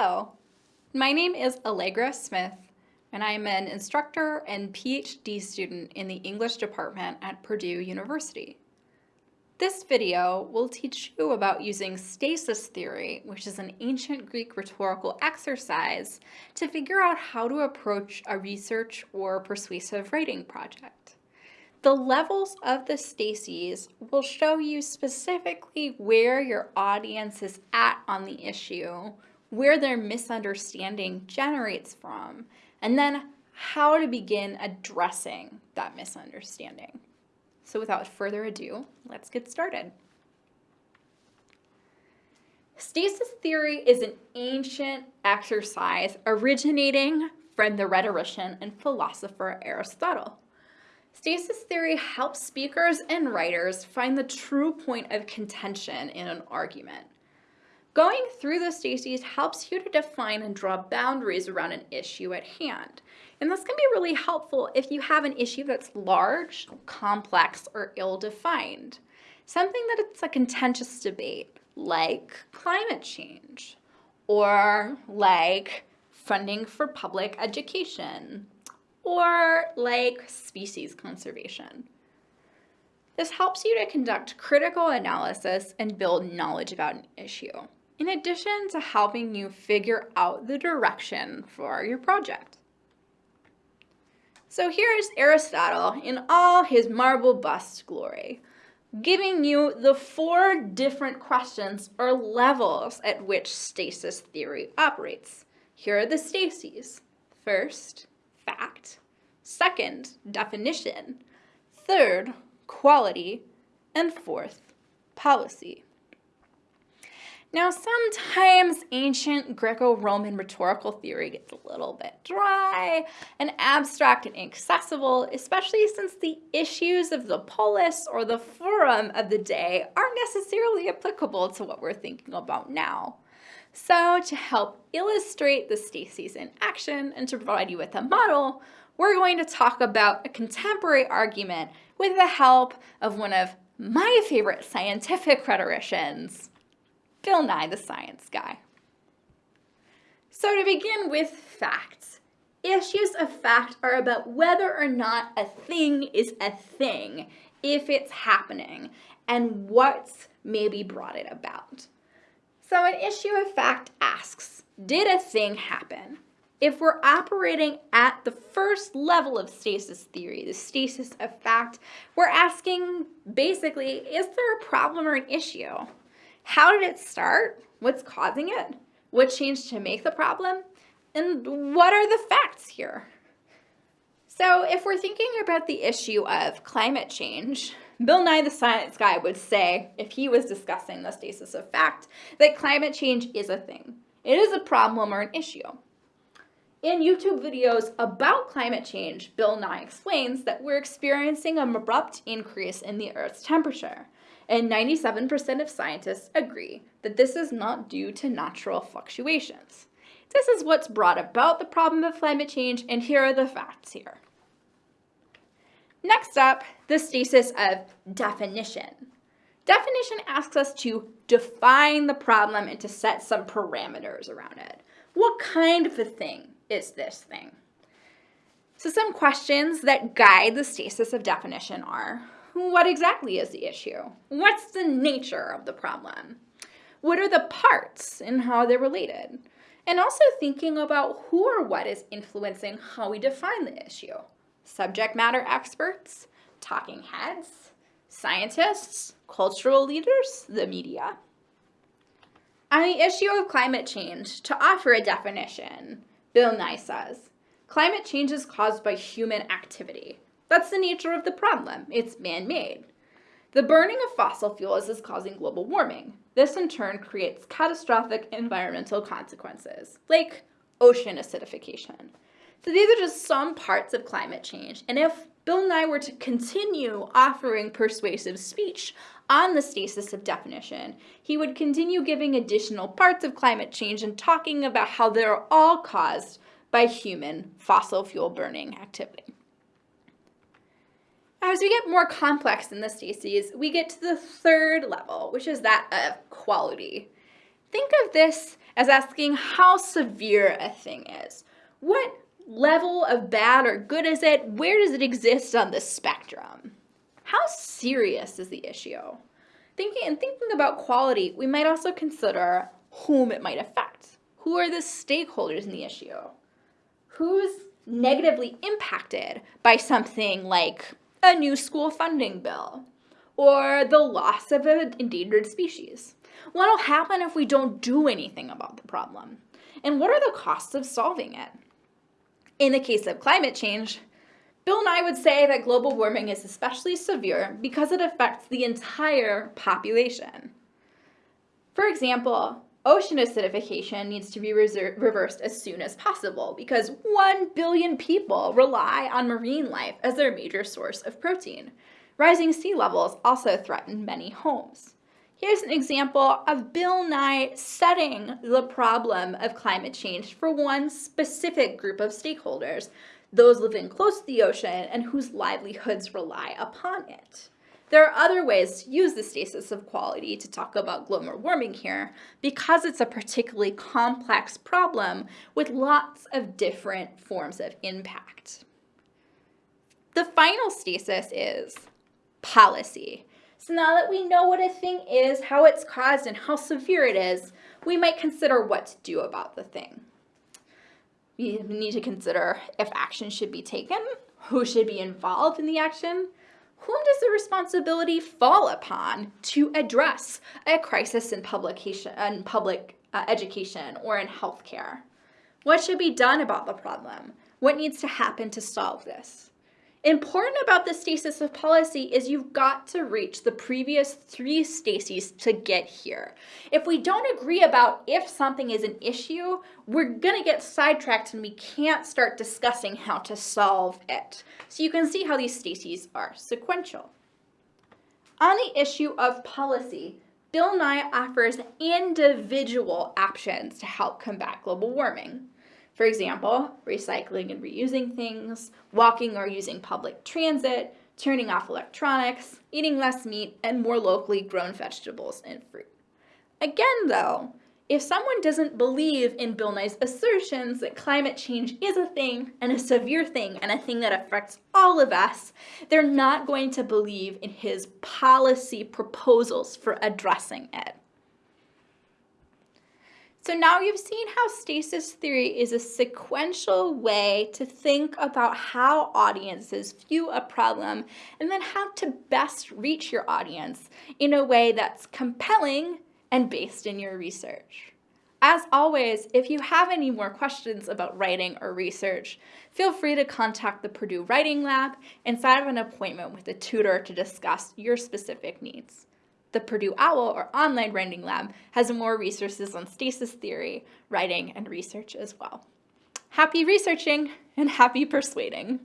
Hello, my name is Allegra Smith, and I'm an instructor and PhD student in the English department at Purdue University. This video will teach you about using stasis theory, which is an ancient Greek rhetorical exercise, to figure out how to approach a research or persuasive writing project. The levels of the stases will show you specifically where your audience is at on the issue, where their misunderstanding generates from, and then how to begin addressing that misunderstanding. So without further ado, let's get started. Stasis theory is an ancient exercise originating from the rhetorician and philosopher Aristotle. Stasis theory helps speakers and writers find the true point of contention in an argument. Going through the stases helps you to define and draw boundaries around an issue at hand. And this can be really helpful if you have an issue that's large, complex, or ill-defined. Something that it's a contentious debate, like climate change, or like funding for public education, or like species conservation. This helps you to conduct critical analysis and build knowledge about an issue in addition to helping you figure out the direction for your project. So here's Aristotle in all his marble bust glory, giving you the four different questions or levels at which stasis theory operates. Here are the stases. First, fact. Second, definition. Third, quality. And fourth, policy. Now, sometimes ancient Greco-Roman rhetorical theory gets a little bit dry and abstract and inaccessible, especially since the issues of the polis or the forum of the day aren't necessarily applicable to what we're thinking about now. So to help illustrate the stasis in action and to provide you with a model, we're going to talk about a contemporary argument with the help of one of my favorite scientific rhetoricians, Bill Nye the Science Guy. So to begin with facts, issues of fact are about whether or not a thing is a thing, if it's happening, and what's maybe brought it about. So an issue of fact asks, did a thing happen? If we're operating at the first level of stasis theory, the stasis of fact, we're asking basically, is there a problem or an issue? How did it start? What's causing it? What changed to make the problem? And what are the facts here? So if we're thinking about the issue of climate change, Bill Nye the Science Guy would say, if he was discussing the stasis of fact, that climate change is a thing. It is a problem or an issue. In YouTube videos about climate change, Bill Nye explains that we're experiencing an abrupt increase in the Earth's temperature and 97% of scientists agree that this is not due to natural fluctuations. This is what's brought about the problem of climate change, and here are the facts here. Next up, the stasis of definition. Definition asks us to define the problem and to set some parameters around it. What kind of a thing is this thing? So some questions that guide the stasis of definition are, what exactly is the issue? What's the nature of the problem? What are the parts and how they're related? And also thinking about who or what is influencing how we define the issue. Subject matter experts, talking heads, scientists, cultural leaders, the media. On the issue of climate change, to offer a definition, Bill Nye says, climate change is caused by human activity. That's the nature of the problem. It's man-made. The burning of fossil fuels is causing global warming. This in turn creates catastrophic environmental consequences, like ocean acidification. So these are just some parts of climate change. And if Bill Nye were to continue offering persuasive speech on the stasis of definition, he would continue giving additional parts of climate change and talking about how they're all caused by human fossil fuel burning activity. As we get more complex in the stases, we get to the third level, which is that of quality. Think of this as asking how severe a thing is. What level of bad or good is it? Where does it exist on the spectrum? How serious is the issue? Thinking and thinking about quality, we might also consider whom it might affect. Who are the stakeholders in the issue? Who's negatively impacted by something like a new school funding bill or the loss of an endangered species? What will happen if we don't do anything about the problem? And what are the costs of solving it? In the case of climate change, Bill Nye would say that global warming is especially severe because it affects the entire population. For example, ocean acidification needs to be reversed as soon as possible because 1 billion people rely on marine life as their major source of protein. Rising sea levels also threaten many homes. Here's an example of Bill Nye setting the problem of climate change for one specific group of stakeholders, those living close to the ocean and whose livelihoods rely upon it. There are other ways to use the stasis of quality to talk about global warming here because it's a particularly complex problem with lots of different forms of impact. The final stasis is policy. So now that we know what a thing is, how it's caused, and how severe it is, we might consider what to do about the thing. We need to consider if action should be taken, who should be involved in the action, whom does the responsibility fall upon to address a crisis in, publication, in public uh, education or in healthcare? What should be done about the problem? What needs to happen to solve this? Important about the stasis of policy is you've got to reach the previous three stases to get here. If we don't agree about if something is an issue, we're gonna get sidetracked and we can't start discussing how to solve it. So you can see how these stases are sequential. On the issue of policy, Bill Nye offers individual options to help combat global warming. For example, recycling and reusing things, walking or using public transit, turning off electronics, eating less meat, and more locally grown vegetables and fruit. Again, though, if someone doesn't believe in Bill Nye's assertions that climate change is a thing and a severe thing and a thing that affects all of us, they're not going to believe in his policy proposals for addressing it. So now you've seen how stasis theory is a sequential way to think about how audiences view a problem and then how to best reach your audience in a way that's compelling and based in your research. As always, if you have any more questions about writing or research, feel free to contact the Purdue Writing Lab and set up an appointment with a tutor to discuss your specific needs. The Purdue OWL, or Online Writing Lab, has more resources on stasis theory, writing, and research as well. Happy researching and happy persuading!